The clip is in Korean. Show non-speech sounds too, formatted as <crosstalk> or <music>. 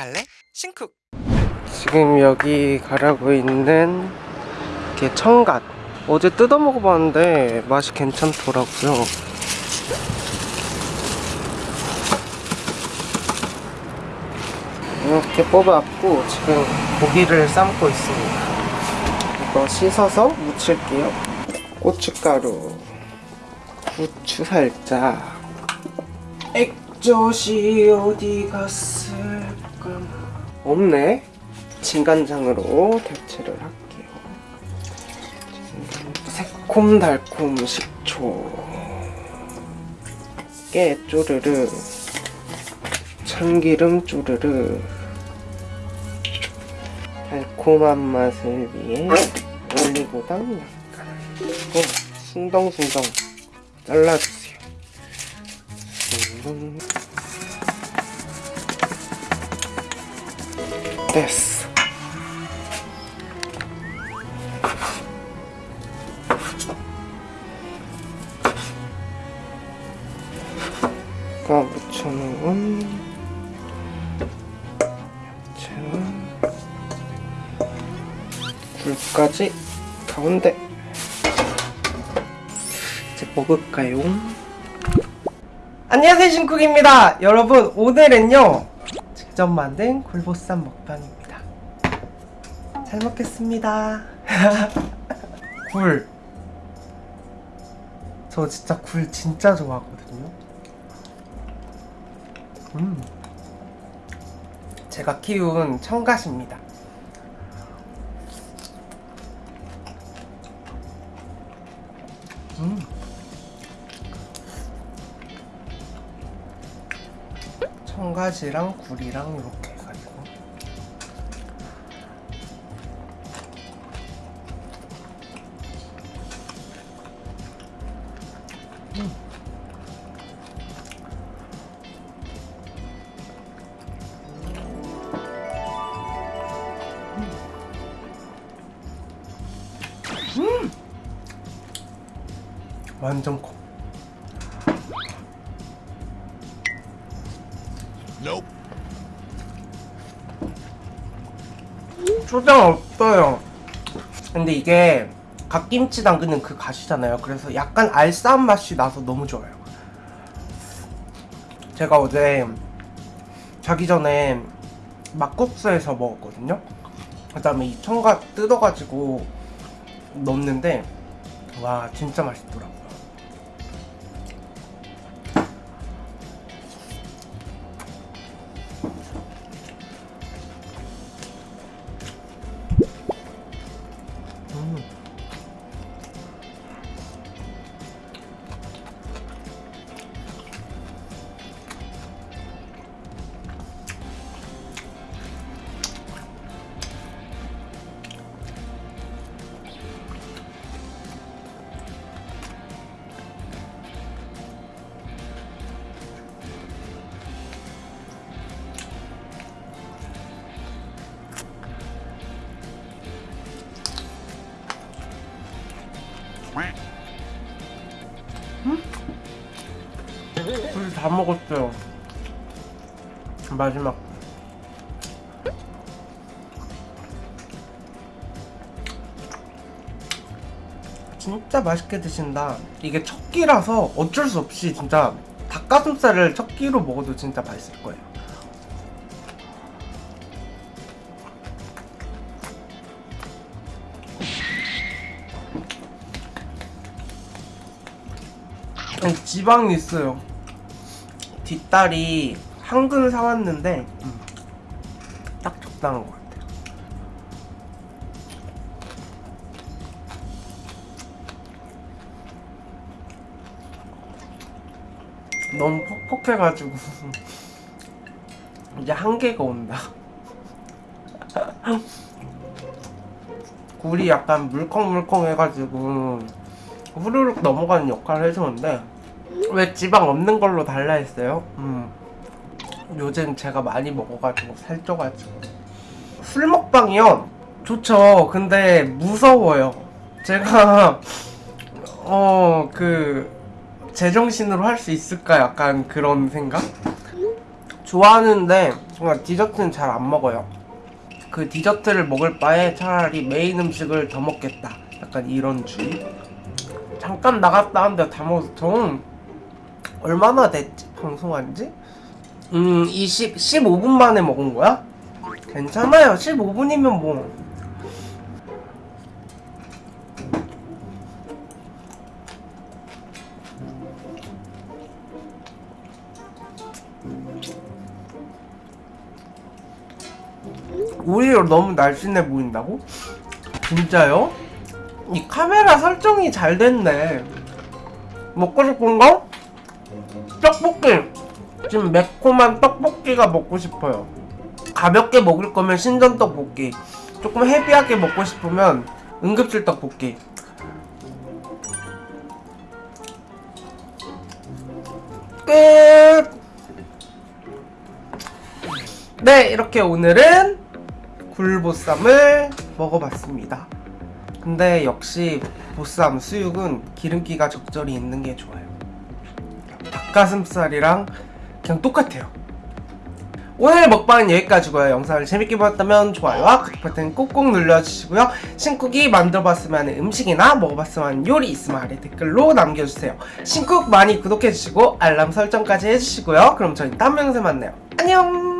갈래? 신쿡 지금 여기 가라고 있는 게 청갓. 어제 뜯어 먹어봤는데 맛이 괜찮더라고요. 이렇게 뽑아갖고 지금 고기를 삶고 있습니다. 이거 씻어서 무칠게요. 고춧가루. 후추 살짝. 액젓이 어디 갔을까 없네 진간장으로 대체를 할게요. 새콤달콤 식초. 깨 쪼르르 참기름 쪼르르. 달콤한 맛을 위해 올리고당 약간 그리고 숭덩숭덩 잘라주세요. 숭덩 됐어 아까 묻혀놓은 야채와 굴까지 가운데 이제 먹을까요? 안녕하세요 신쿡입니다 여러분 오늘은요 직접 만든 굴보쌈 먹방입니다. 잘 먹겠습니다. <laughs> 굴. 저 진짜 굴 진짜 좋아하거든요. 음. 제가 키운 청갓입니다. 음. 청가지랑 굴이랑 이렇게 해가지고 음. 음. 완전 콩 초장 없어요. 근데 이게 갓김치 담그는 그 갓이잖아요. 그래서 약간 알싸한 맛이 나서 너무 좋아요. 제가 어제 자기 전에 막국수에서 먹었거든요. 그 다음에 이 청갓 뜯어가지고 넣는데 와 진짜 맛있더라고 굴다 먹었어요. 마지막. 진짜 맛있게 드신다. 이게 첫 끼라서 어쩔 수 없이 진짜 닭가슴살을 첫 끼로 먹어도 진짜 맛있을 거예요. 아니, 지방이 있어요. 뒷다리 한근 사왔는데 음, 딱 적당한 것 같아요. 너무 퍽퍽해가지고 <laughs> 이제 한계가 온다. <laughs> 굴이 약간 물컹물컹 해가지고 후루룩 넘어가는 역할을 해주는데 왜 지방 없는 걸로 달라 했어요? 음. 요즘 제가 많이 먹어가지고 살쪄가지고 술 먹방이요? 좋죠 근데 무서워요 제가 <laughs> 어 그 제정신으로 할 수 있을까 약간 그런 생각? 좋아하는데 정말 디저트는 잘 안 먹어요. 그 디저트를 먹을 바에 차라리 메인 음식을 더 먹겠다. 약간 이런 주의. 잠깐 나갔다 왔는데 다 먹었어. 저는 얼마나 됐지? 방송한 지? 음, 20, 15분 만에 먹은 거야? 괜찮아요. 15분이면 뭐. 오히려 너무 날씬해 보인다고? 진짜요? 이 카메라 설정이 잘 됐네. 먹고 싶은 거? 떡볶이. 지금 매콤한 떡볶이가 먹고 싶어요. 가볍게 먹을 거면 신전 떡볶이. 조금 헤비하게 먹고 싶으면 응급실 떡볶이. 끝. 네, 이렇게 오늘은 굴보쌈을 먹어봤습니다. 근데 역시 보쌈 수육은 기름기가 적절히 있는 게 좋아요. 닭가슴살이랑 그냥 똑같아요. 오늘 먹방은 여기까지고요. 영상을 재밌게 보셨다면 좋아요와 구독 버튼 꼭꼭 눌러주시고요. 신쿡이 만들어봤으면 하는 음식이나 먹어봤으면 하는 요리 있으면 아래 댓글로 남겨주세요. 신쿡 많이 구독해주시고 알람 설정까지 해주시고요. 그럼 저희 다음 영상에 만나요. 안녕!